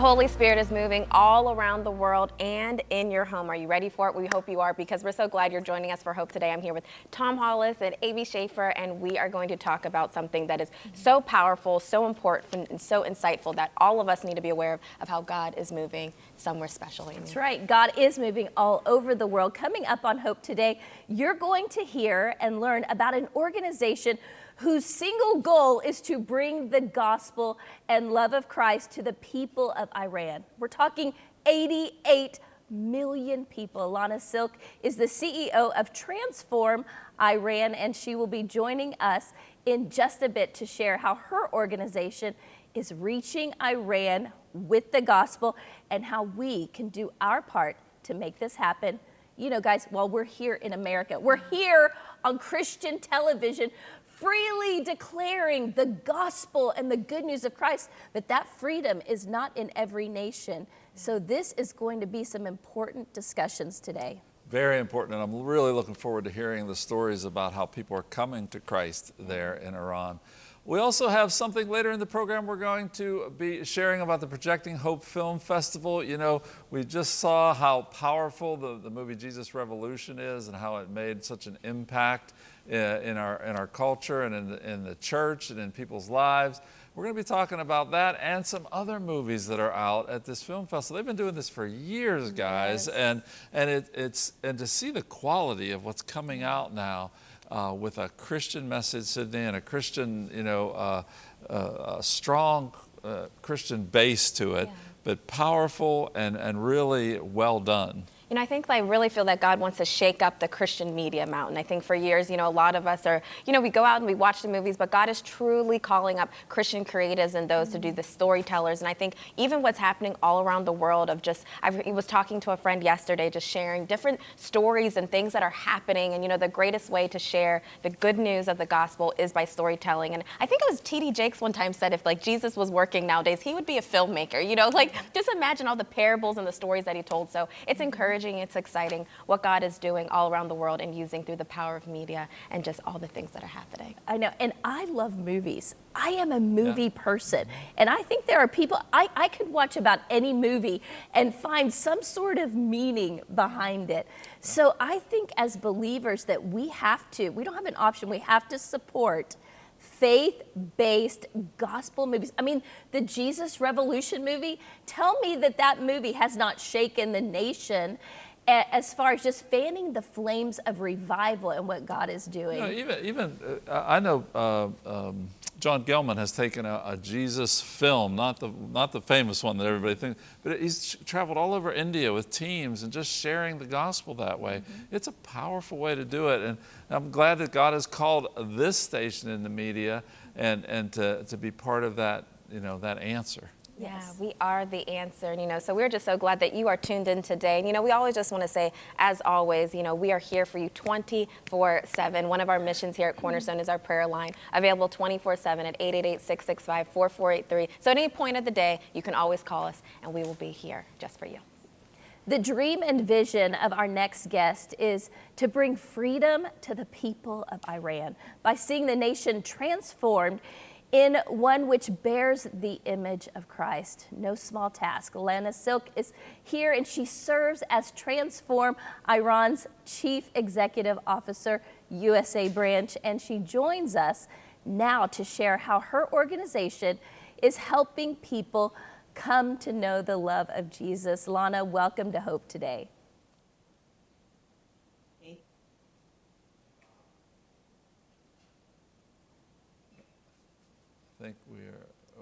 The Holy Spirit is moving all around the world and in your home. Are you ready for it? We hope you are because we're so glad you're joining us for Hope today. I'm here with Tom Hollis and Amy Schaefer, and we are going to talk about something that is so powerful, so important, and so insightful that all of us need to be aware of, of how God is moving somewhere special. Amy. That's right. God is moving all over the world. Coming up on Hope today, you're going to hear and learn about an organization whose single goal is to bring the gospel and love of Christ to the people of Iran. We're talking 88 million people. Lana Silk is the CEO of Transform Iran, and she will be joining us in just a bit to share how her organization is reaching Iran with the gospel and how we can do our part to make this happen. You know, guys, while we're here in America, we're here on Christian television freely declaring the gospel and the good news of Christ, but that freedom is not in every nation. So this is going to be some important discussions today. Very important, and I'm really looking forward to hearing the stories about how people are coming to Christ there in Iran. We also have something later in the program we're going to be sharing about the Projecting Hope Film Festival. You know, we just saw how powerful the, the movie Jesus Revolution is and how it made such an impact uh, in our, in our culture and in the, in the church and in people's lives. We're going to be talking about that and some other movies that are out at this film festival. They've been doing this for years, guys, yes. and and it, it's and to see the quality of what's coming out now uh, with a Christian message, Sydney, and a Christian, you know, uh, uh, a strong uh, Christian base to it, yeah. but powerful and and really well done. You know, I think I really feel that God wants to shake up the Christian media mountain. I think for years, you know, a lot of us are, you know, we go out and we watch the movies, but God is truly calling up Christian creatives and those mm-hmm. to do the storytellers. And I think even what's happening all around the world of just, I was talking to a friend yesterday, just sharing different stories and things that are happening. And, you know, the greatest way to share the good news of the gospel is by storytelling. And I think it was T.D. Jakes one time said if like Jesus was working nowadays, he would be a filmmaker, you know, like just imagine all the parables and the stories that he told. So it's mm-hmm. encouraging encouraging, it's exciting what God is doing all around the world and using through the power of media and just all the things that are happening. I know, and I love movies. I am a movie yeah. person, and I think there are people, I, I could watch about any movie and find some sort of meaning behind it. So I think as believers that we have to, we don't have an option, we have to support faith-based gospel movies. I mean, the Jesus Revolution movie, tell me that that movie has not shaken the nation as far as just fanning the flames of revival and what God is doing. You know, even, even uh, I know uh, um, John Gelman has taken a, a, Jesus film, not the, not the famous one that everybody thinks, but he's traveled all over India with teams and just sharing the gospel that way. Mm -hmm. It's a powerful way to do it. And I'm glad that God has called this station in the media and, and to, to be part of that, you know, that answer. Yes. Yeah, we are the answer, And, you know, so we're just so glad that you are tuned in today. And, you know, we always just want to say, as always, you know, we are here for you 24-7. One of our missions here at mm-hmm. Cornerstone is our prayer line, available 24-7 at 888-665-4483. So at any point of the day, you can always call us, and we will be here just for you. The dream and vision of our next guest is to bring freedom to the people of Iran by seeing the nation transformed in one which bears the image of Christ. No small task. Lana Silk is here and she serves as Transform Iran's Chief Executive Officer, USA branch, and she joins us now to share how her organization is helping people come to know the love of Jesus. Lana, welcome to Hope today.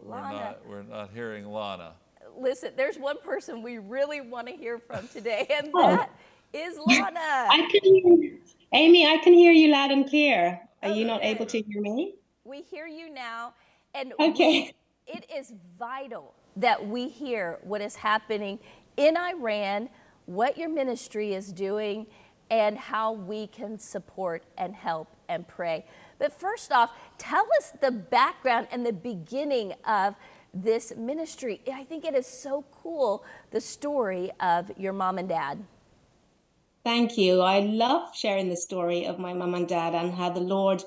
We're not, we're not hearing Lana. Listen, there's one person we really want to hear from today, and oh. that is Lana. I can hear Amy, I can hear you loud and clear. Are okay. you not able to hear me? We hear you now. And okay. We, it is vital that we hear what is happening in Iran, what your ministry is doing, and how we can support and help and pray. But first off, tell us the background and the beginning of this ministry. I think it is so cool, the story of your mom and dad. Thank you. I love sharing the story of my mom and dad and how the Lord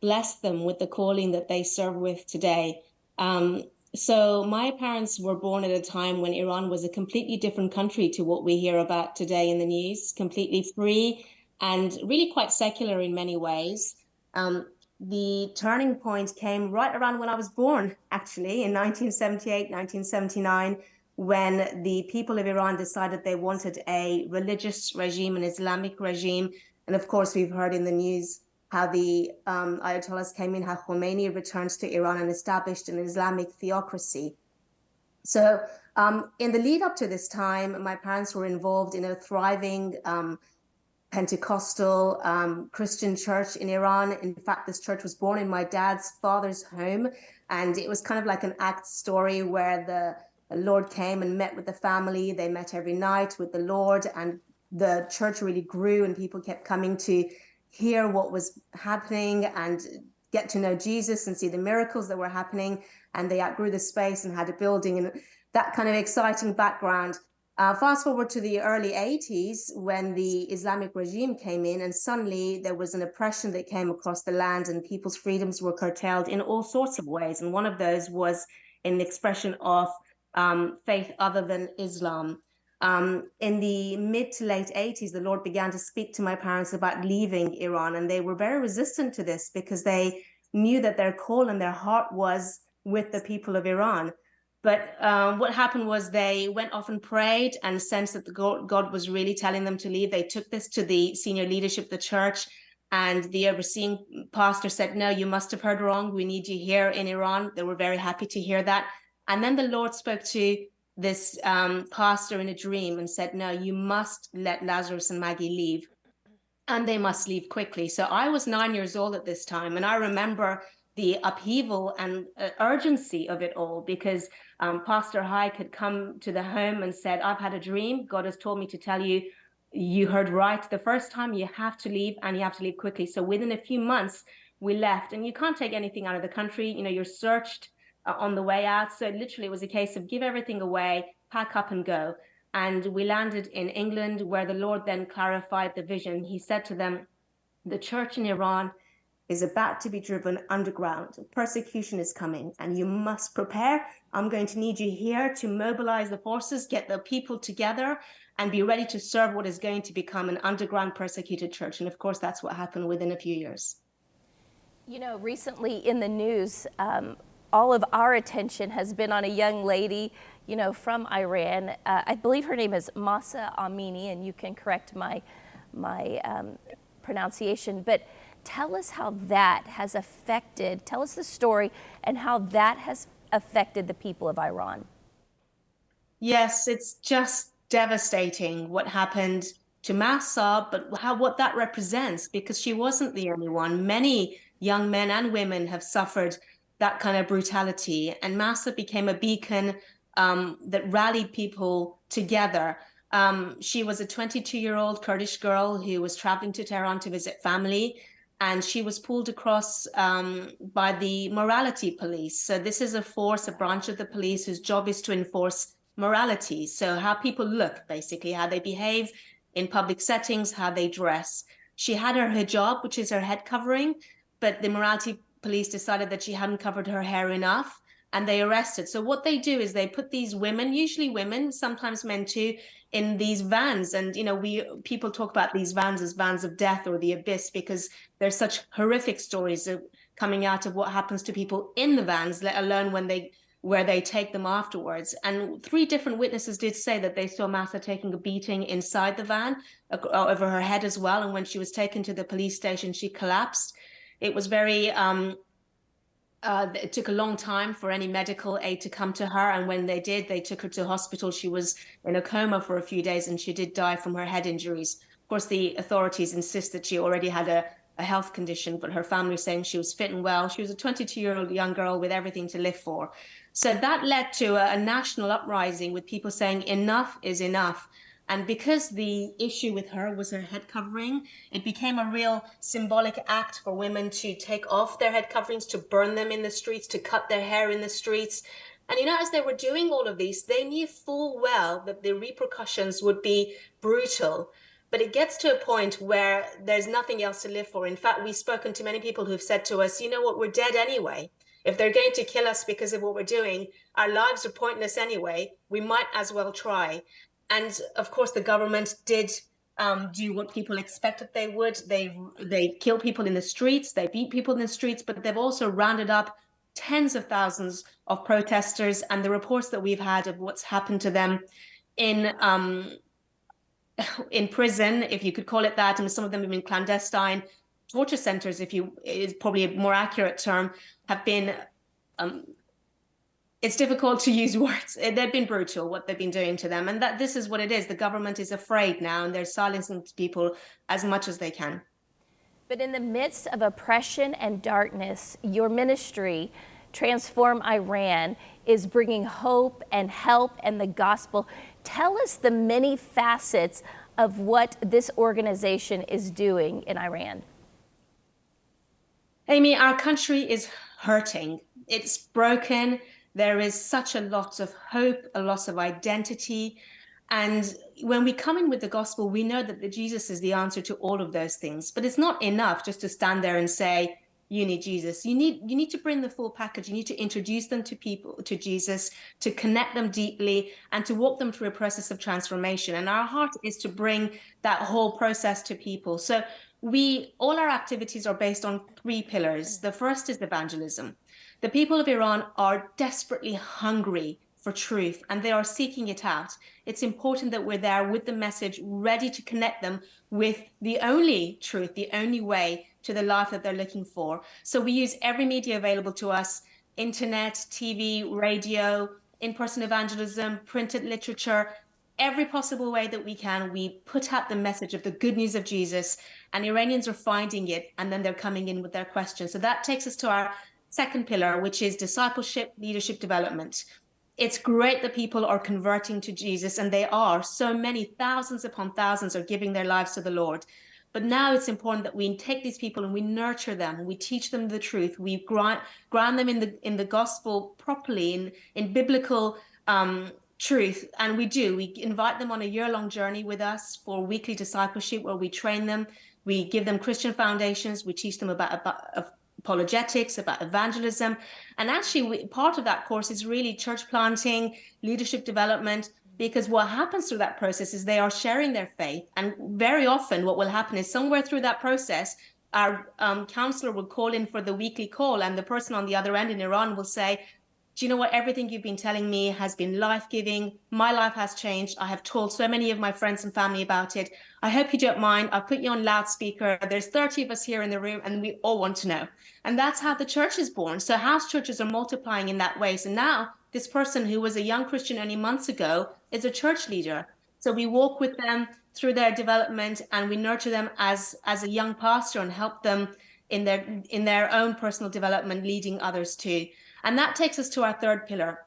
blessed them with the calling that they serve with today. Um, so my parents were born at a time when Iran was a completely different country to what we hear about today in the news, completely free and really quite secular in many ways. Um, the turning point came right around when I was born, actually, in 1978, 1979, when the people of Iran decided they wanted a religious regime, an Islamic regime. And of course, we've heard in the news how the um, Ayatollahs came in, how Khomeini returned to Iran and established an Islamic theocracy. So um, in the lead up to this time, my parents were involved in a thriving um, Pentecostal um, Christian church in Iran. In fact, this church was born in my dad's father's home. And it was kind of like an act story where the Lord came and met with the family. They met every night with the Lord, and the church really grew, and people kept coming to hear what was happening and get to know Jesus and see the miracles that were happening. And they outgrew the space and had a building and that kind of exciting background. Uh, fast forward to the early 80s when the Islamic regime came in, and suddenly there was an oppression that came across the land, and people's freedoms were curtailed in all sorts of ways. And one of those was in the expression of um, faith other than Islam. Um, in the mid to late 80s, the Lord began to speak to my parents about leaving Iran, and they were very resistant to this because they knew that their call and their heart was with the people of Iran. But um, what happened was they went off and prayed and sensed that the God, God was really telling them to leave. They took this to the senior leadership of the church, and the overseeing pastor said, No, you must have heard wrong. We need you here in Iran. They were very happy to hear that. And then the Lord spoke to this um, pastor in a dream and said, No, you must let Lazarus and Maggie leave. And they must leave quickly. So I was nine years old at this time. And I remember the upheaval and uh, urgency of it all because um, Pastor Haik had come to the home and said, I've had a dream. God has told me to tell you, you heard right the first time, you have to leave and you have to leave quickly. So within a few months, we left. And you can't take anything out of the country. You know, you're searched uh, on the way out. So literally, it was a case of give everything away, pack up and go. And we landed in England, where the Lord then clarified the vision. He said to them, The church in Iran is about to be driven underground. Persecution is coming, and you must prepare. I'm going to need you here to mobilize the forces, get the people together, and be ready to serve what is going to become an underground persecuted church. And of course, that's what happened within a few years. You know, recently in the news, um, all of our attention has been on a young lady, you know, from Iran. Uh, I believe her name is Mahsa Amini, and you can correct my, my um, pronunciation. But tell us how that has affected, tell us the story and how that has affected the people of Iran. Yes, it's just devastating what happened to Mahsa, but how what that represents, because she wasn't the only one. Many young men and women have suffered that kind of brutality. And Mahsa became a beacon um, that rallied people together. Um, she was a 22 year old Kurdish girl who was traveling to Tehran to visit family. And she was pulled across um, by the morality police. So, this is a force, a branch of the police whose job is to enforce morality. So, how people look, basically, how they behave in public settings, how they dress. She had her hijab, which is her head covering, but the morality police decided that she hadn't covered her hair enough and they arrested. So what they do is they put these women, usually women, sometimes men too, in these vans. And you know, we people talk about these vans as vans of death or the abyss because there's such horrific stories coming out of what happens to people in the vans, let alone when they where they take them afterwards. And three different witnesses did say that they saw Mahsa taking a beating inside the van over her head as well. And when she was taken to the police station, she collapsed. It was very, um, uh, it took a long time for any medical aid to come to her. And when they did, they took her to hospital. She was in a coma for a few days and she did die from her head injuries. Of course, the authorities insist that she already had a, a health condition, but her family saying she was fit and well. She was a 22 year old young girl with everything to live for. So that led to a, a national uprising with people saying enough is enough. And because the issue with her was her head covering, it became a real symbolic act for women to take off their head coverings, to burn them in the streets, to cut their hair in the streets. And you know, as they were doing all of these, they knew full well that the repercussions would be brutal. But it gets to a point where there's nothing else to live for. In fact, we've spoken to many people who've said to us, you know what, we're dead anyway If they're going to kill us because of what we're doing, our lives are pointless anyway. We might as well try. And of course, the government did um, do what people expected they would. They they kill people in the streets, they beat people in the streets, but they've also rounded up tens of thousands of protesters. And the reports that we've had of what's happened to them in um, in prison, if you could call it that, and some of them have been clandestine torture centers, if you is probably a more accurate term, have been. Um, it's difficult to use words. Eh, they've been brutal what they've been doing to them, and that this is what it is. The government is afraid now, and they're silencing people as much as they can. But in the midst of oppression and darkness, your ministry, Transform Iran, is bringing hope and help and the gospel. Tell us the many facets of what this organization is doing in Iran. Amy, our country is hurting. It's broken. There is such a lot of hope, a loss of identity. And when we come in with the gospel, we know that Jesus is the answer to all of those things. But it's not enough just to stand there and say, you need Jesus. You need you need to bring the full package. You need to introduce them to people to Jesus, to connect them deeply, and to walk them through a process of transformation. And our heart is to bring that whole process to people. So we all our activities are based on three pillars. The first is evangelism. The people of Iran are desperately hungry for truth and they are seeking it out. It's important that we're there with the message, ready to connect them with the only truth, the only way to the life that they're looking for. So we use every media available to us internet, TV, radio, in person evangelism, printed literature, every possible way that we can. We put out the message of the good news of Jesus, and Iranians are finding it, and then they're coming in with their questions. So that takes us to our second pillar, which is discipleship, leadership development it's great that people are converting to Jesus, and they are. So many thousands upon thousands are giving their lives to the Lord. But now it's important that we take these people and we nurture them, we teach them the truth, we ground, ground them in the in the gospel properly, in in biblical um, truth, and we do. We invite them on a year-long journey with us for weekly discipleship, where we train them, we give them Christian foundations, we teach them about, about apologetics, about evangelism. And actually, we, part of that course is really church planting, leadership development, because what happens through that process is they are sharing their faith. And very often, what will happen is somewhere through that process, our um, counselor will call in for the weekly call, and the person on the other end in Iran will say, do you know what? Everything you've been telling me has been life giving. My life has changed. I have told so many of my friends and family about it. I hope you don't mind. I'll put you on loudspeaker. There's 30 of us here in the room, and we all want to know. And that's how the church is born. So house churches are multiplying in that way. So now this person who was a young Christian only months ago is a church leader. So we walk with them through their development and we nurture them as as a young pastor and help them in their in their own personal development, leading others too. And that takes us to our third pillar.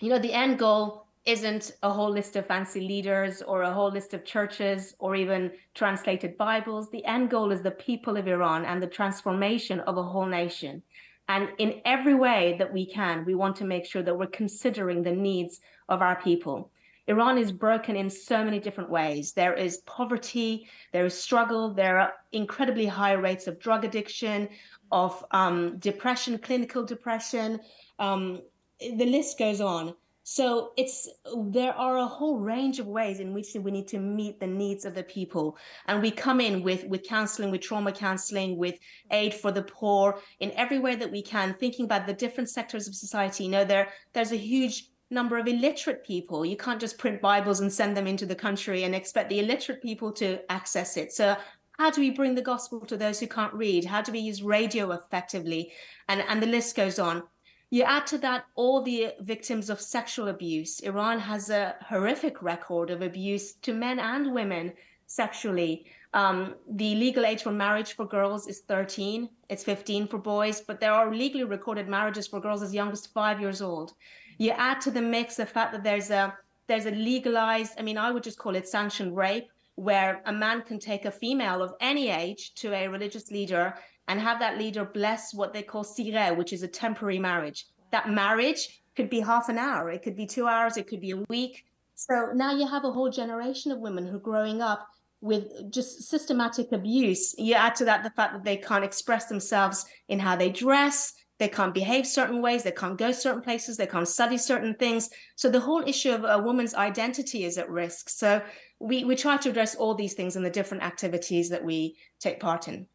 You know, the end goal isn't a whole list of fancy leaders or a whole list of churches or even translated Bibles. The end goal is the people of Iran and the transformation of a whole nation. And in every way that we can, we want to make sure that we're considering the needs of our people. Iran is broken in so many different ways. There is poverty, there is struggle, there are incredibly high rates of drug addiction, of um, depression, clinical depression. Um, the list goes on. So it's there are a whole range of ways in which we need to meet the needs of the people, and we come in with with counseling, with trauma counseling, with aid for the poor in every way that we can, thinking about the different sectors of society. You know, there there's a huge number of illiterate people. You can't just print Bibles and send them into the country and expect the illiterate people to access it. So how do we bring the gospel to those who can't read? How do we use radio effectively? And, and the list goes on. You add to that all the victims of sexual abuse. Iran has a horrific record of abuse to men and women sexually. Um, the legal age for marriage for girls is 13, it's 15 for boys, but there are legally recorded marriages for girls as young as five years old. You add to the mix the fact that there's a there's a legalized, I mean, I would just call it sanctioned rape, where a man can take a female of any age to a religious leader and have that leader bless what they call sigheh, which is a temporary marriage. That marriage could be half an hour, it could be two hours, it could be a week. So now you have a whole generation of women who are growing up with just systematic abuse. You add to that the fact that they can't express themselves in how they dress, they can't behave certain ways, they can't go certain places, they can't study certain things. So the whole issue of a woman's identity is at risk. So we, we try to address all these things in the different activities that we take part in.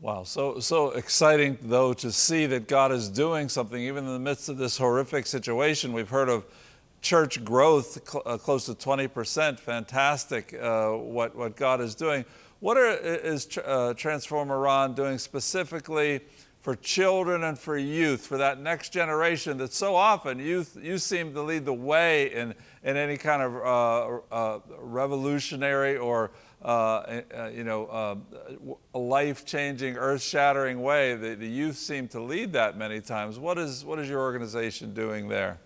Wow, so so exciting though to see that God is doing something even in the midst of this horrific situation. We've heard of church growth cl uh, close to 20%. Fantastic uh, what what God is doing. What are, is uh, Transform Iran doing specifically for children and for youth, for that next generation that so often youth, you seem to lead the way in, in any kind of uh, uh, revolutionary or uh, uh you know, uh, life-changing, earth-shattering way. The, the youth seem to lead that many times. What is, what is your organization doing there?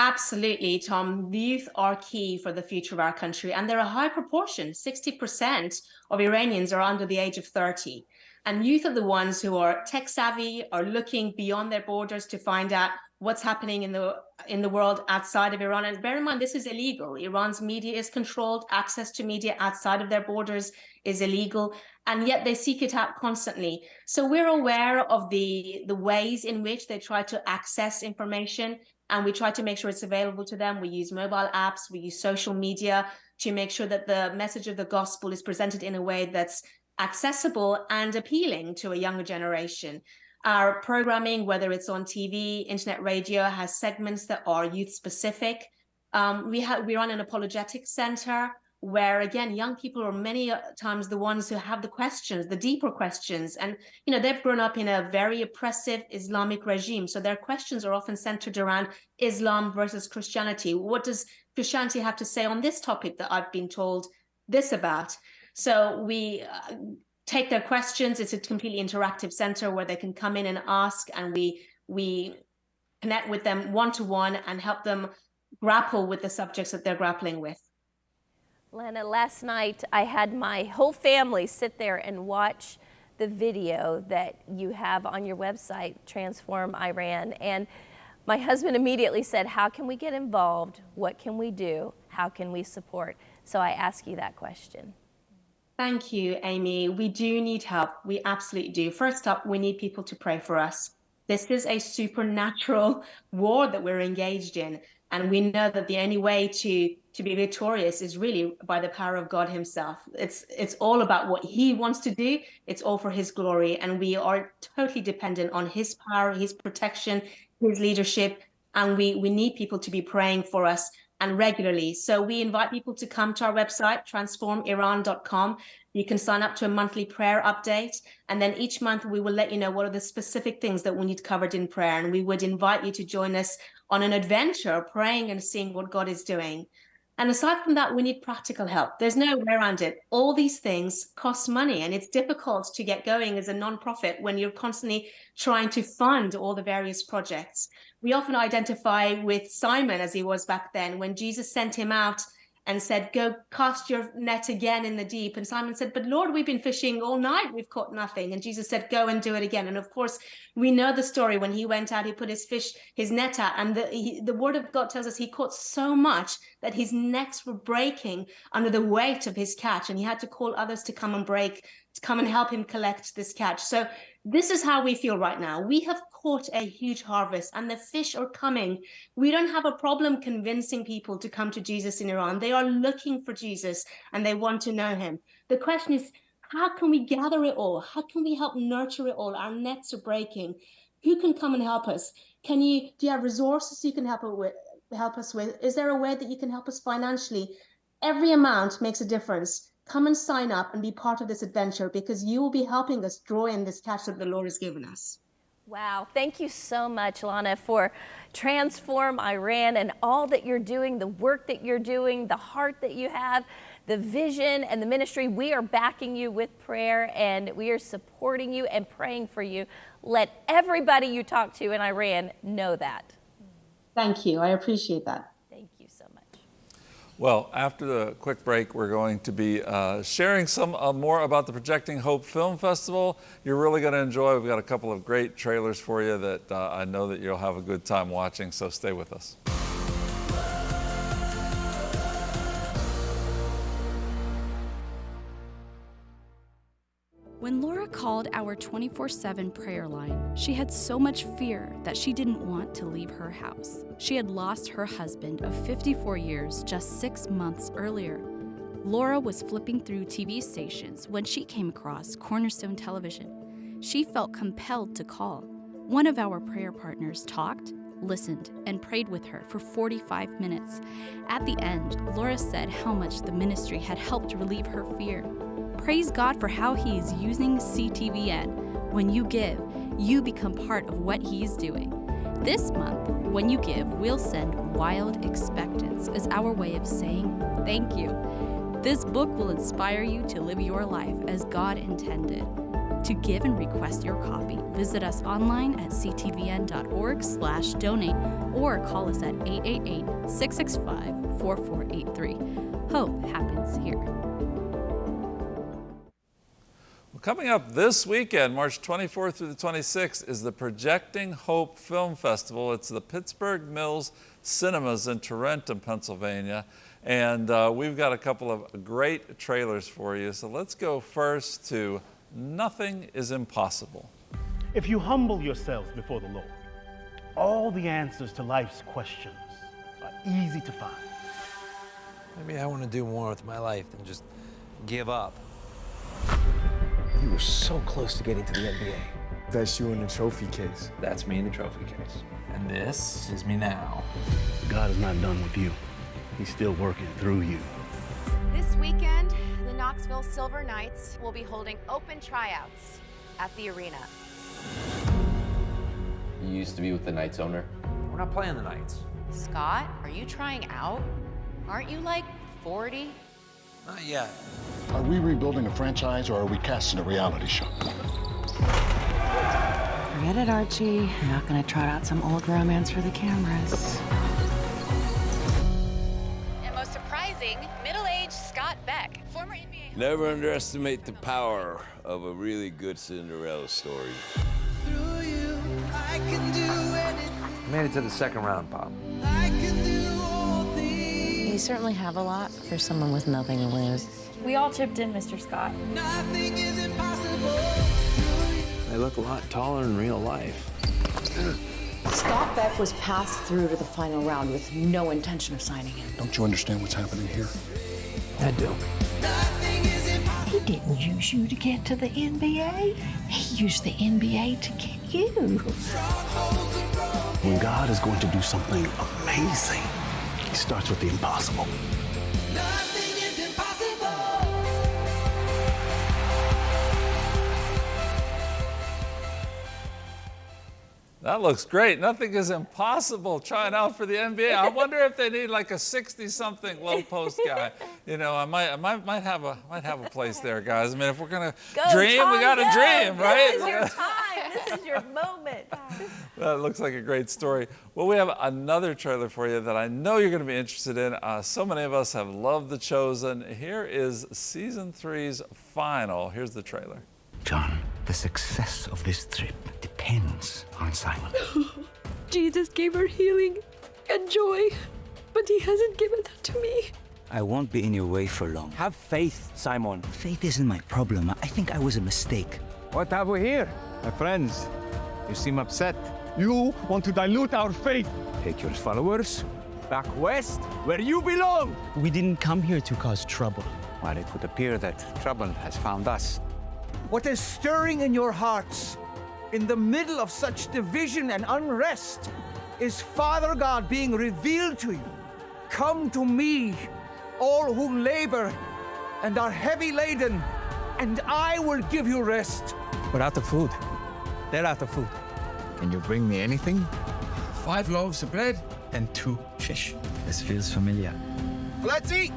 Absolutely, Tom. The youth are key for the future of our country, and they're a high proportion. 60% of Iranians are under the age of 30. And youth are the ones who are tech savvy, are looking beyond their borders to find out what's happening in the in the world outside of Iran. And bear in mind, this is illegal. Iran's media is controlled. Access to media outside of their borders is illegal, and yet they seek it out constantly. So we're aware of the the ways in which they try to access information, and we try to make sure it's available to them. We use mobile apps, we use social media to make sure that the message of the gospel is presented in a way that's accessible and appealing to a younger generation. Our programming, whether it's on TV, internet radio, has segments that are youth specific. Um, we we run an apologetic center where again young people are many uh, times the ones who have the questions the deeper questions and you know they've grown up in a very oppressive islamic regime so their questions are often centered around islam versus christianity what does christianity have to say on this topic that i've been told this about so we uh, take their questions. It's a completely interactive center where they can come in and ask, and we we connect with them one to one and help them grapple with the subjects that they're grappling with. Lana, last night I had my whole family sit there and watch the video that you have on your website, Transform Iran. And my husband immediately said, How can we get involved? What can we do? How can we support? So I ask you that question. Thank you, Amy. We do need help. We absolutely do. First up, we need people to pray for us. This is a supernatural war that we're engaged in. And we know that the only way to, to be victorious is really by the power of God himself. It's, it's all about what he wants to do. It's all for his glory. And we are totally dependent on his power, his protection, his leadership. And we, we need people to be praying for us and regularly. So we invite people to come to our website, transformiran.com. You can sign up to a monthly prayer update. And then each month we will let you know what are the specific things that we need covered in prayer. And we would invite you to join us on an adventure, praying and seeing what God is doing. And aside from that, we need practical help. There's no way around it. All these things cost money, and it's difficult to get going as a nonprofit when you're constantly trying to fund all the various projects. We often identify with Simon as he was back then when Jesus sent him out and said, Go cast your net again in the deep. And Simon said, But Lord, we've been fishing all night, we've caught nothing. And Jesus said, Go and do it again. And of course, we know the story when he went out, he put his fish, his net out, and the, he, the word of God tells us he caught so much that his nets were breaking under the weight of his catch. And he had to call others to come and break, come and help him collect this catch. So this is how we feel right now. We have caught a huge harvest and the fish are coming. We don't have a problem convincing people to come to Jesus in Iran. They are looking for Jesus and they want to know him. The question is, how can we gather it all? How can we help nurture it all? Our nets are breaking. Who can come and help us? Can you, do you have resources you can help, with, help us with? Is there a way that you can help us financially? Every amount makes a difference come and sign up and be part of this adventure because you will be helping us draw in this catch that the Lord has given us. Wow, thank you so much, Lana, for Transform Iran and all that you're doing, the work that you're doing, the heart that you have, the vision and the ministry. We are backing you with prayer and we are supporting you and praying for you. Let everybody you talk to in Iran know that. Thank you. I appreciate that. Well, after the quick break, we're going to be uh, sharing some uh, more about the Projecting Hope Film Festival. You're really going to enjoy. We've got a couple of great trailers for you that uh, I know that you'll have a good time watching, so stay with us. When Laura called our 24 7 prayer line, she had so much fear that she didn't want to leave her house. She had lost her husband of 54 years just six months earlier. Laura was flipping through TV stations when she came across Cornerstone Television. She felt compelled to call. One of our prayer partners talked, listened, and prayed with her for 45 minutes. At the end, Laura said how much the ministry had helped relieve her fear. Praise God for how He is using CTVN. When you give, you become part of what He is doing. This month, when you give, we'll send Wild Expectance as our way of saying thank you. This book will inspire you to live your life as God intended. To give and request your copy, visit us online at ctvn.org slash donate or call us at 888-665-4483. Hope happens here. Well, coming up this weekend, March 24th through the 26th, is the Projecting Hope Film Festival. It's the Pittsburgh Mills Cinemas in Tarentum, Pennsylvania. And uh, we've got a couple of great trailers for you. So let's go first to Nothing is Impossible. If you humble yourselves before the Lord, all the answers to life's questions are easy to find. Maybe I want to do more with my life than just give up. You were so close to getting to the NBA. That's you in the trophy case. That's me in the trophy case. And this is me now. God is not done with you. He's still working through you. This weekend, the Knoxville Silver Knights will be holding open tryouts at the arena. You used to be with the Knights owner? We're not playing the Knights. Scott, are you trying out? Aren't you like 40? Not yet. Are we rebuilding a franchise or are we casting a reality show? Forget it, Archie. I'm not gonna trot out some old romance for the cameras. And most surprising, middle-aged Scott Beck, former NBA. Never underestimate the power of a really good Cinderella story. I made it to the second round, Pop. You certainly have a lot for someone with nothing to lose. We all chipped in, Mr. Scott. They look a lot taller in real life. Scott Beck was passed through to the final round with no intention of signing him. Don't you understand what's happening here? I do. He didn't use you to get to the NBA. He used the NBA to get you. When God is going to do something amazing, He starts with the impossible. Nothing is impossible! That looks great. Nothing is impossible trying out for the NBA. I wonder if they need like a 60-something low post guy. You know, I might, I might, might have a, might have a place there, guys. I mean, if we're gonna Go, dream, Tom, we got to go. dream, right? This is your time. This is your moment. That looks like a great story. Well, we have another trailer for you that I know you're going to be interested in. Uh, so many of us have loved The Chosen. Here is season three's final. Here's the trailer. John, the success of this trip depends on Simon. Jesus gave her healing and joy, but he hasn't given that to me. I won't be in your way for long. Have faith, Simon. Faith isn't my problem. I think I was a mistake. What have we here? My friends, you seem upset. You want to dilute our faith. Take your followers back west, where you belong. We didn't come here to cause trouble. Well, it would appear that trouble has found us. What is stirring in your hearts in the middle of such division and unrest is Father God being revealed to you. Come to me, all who labor and are heavy laden, and I will give you rest. We're out of food. They're out of food. Can you bring me anything? Five loaves of bread and two fish. This feels familiar. Let's eat!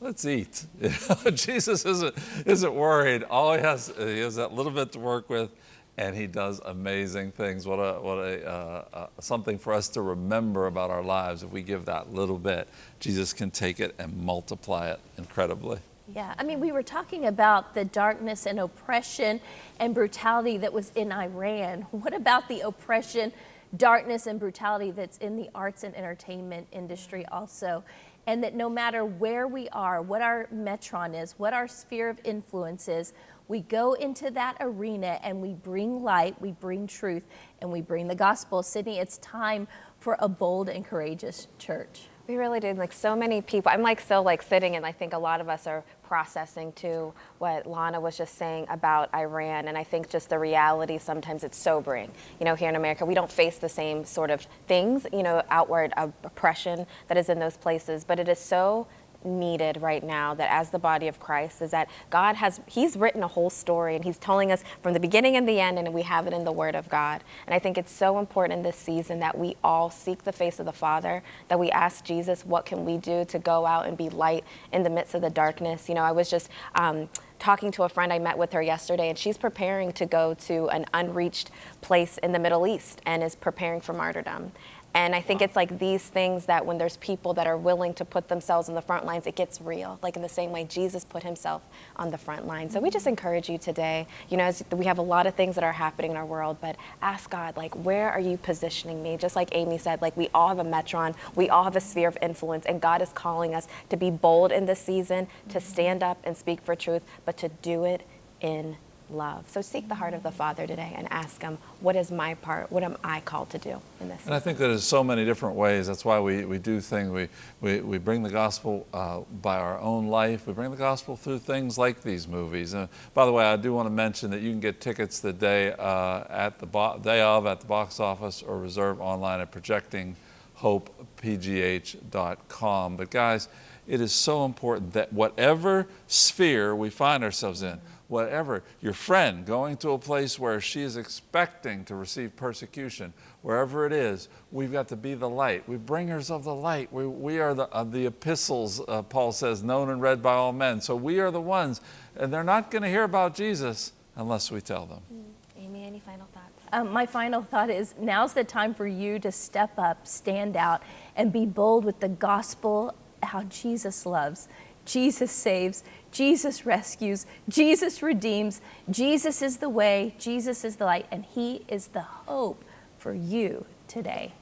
Let's eat. Jesus isn't, isn't worried. All he has, he has that little bit to work with, and he does amazing things. What a, what a, uh, uh, something for us to remember about our lives. If we give that little bit, Jesus can take it and multiply it incredibly. Yeah, I mean, we were talking about the darkness and oppression and brutality that was in Iran. What about the oppression darkness and brutality that's in the arts and entertainment industry also. And that no matter where we are, what our metron is, what our sphere of influence is, we go into that arena and we bring light, we bring truth, and we bring the gospel. Sydney, it's time for a bold and courageous church. We really did. Like so many people, I'm like still like sitting, and I think a lot of us are processing to what Lana was just saying about Iran. And I think just the reality sometimes it's sobering. You know, here in America, we don't face the same sort of things, you know, outward oppression that is in those places, but it is so needed right now that as the body of Christ is that God has he's written a whole story and he's telling us from the beginning and the end and we have it in the word of God. And I think it's so important this season that we all seek the face of the Father, that we ask Jesus what can we do to go out and be light in the midst of the darkness. You know, I was just um, talking to a friend I met with her yesterday, and she's preparing to go to an unreached place in the Middle East and is preparing for martyrdom. And I think it's like these things that when there's people that are willing to put themselves in the front lines, it gets real. Like in the same way Jesus put himself on the front line. So we just mm-hmm. encourage you today. You know, we have a lot of things that are happening in our world, but ask God, like, where are you positioning me? Just like Amy said, like we all have a metron, we all have a sphere of influence, and God is calling us to be bold in this season, to mm-hmm. stand up and speak for truth, but to do it in love. So seek the heart of the Father today and ask Him, what is my part? What am I called to do in this? And I think that there's so many different ways. That's why we, we do things. We, we, we bring the gospel uh, by our own life. We bring the gospel through things like these movies. And by the way, I do want to mention that you can get tickets the day, uh, at the day of at the box office or reserve online at projectinghopepgh.com. But guys, it is so important that whatever sphere we find ourselves in, whatever, your friend going to a place where she is expecting to receive persecution, wherever it is, we've got to be the light. We bringers of the light. We, we are the, uh, the epistles, uh, Paul says, known and read by all men. So we are the ones, and they're not going to hear about Jesus unless we tell them. Mm. Amy, any final thoughts? Um, my final thought is now's the time for you to step up, stand out, and be bold with the gospel, how Jesus loves. Jesus saves, Jesus rescues, Jesus redeems, Jesus is the way, Jesus is the light, and He is the hope for you today.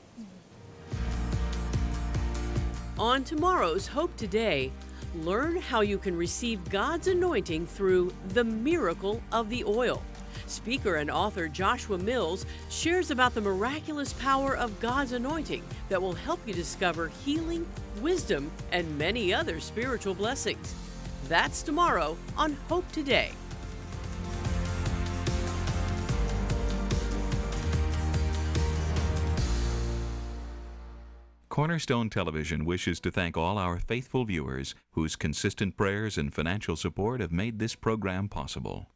On tomorrow's Hope Today, learn how you can receive God's anointing through the miracle of the oil. Speaker and author Joshua Mills shares about the miraculous power of God's anointing that will help you discover healing, wisdom, and many other spiritual blessings. That's tomorrow on Hope Today. Cornerstone Television wishes to thank all our faithful viewers whose consistent prayers and financial support have made this program possible.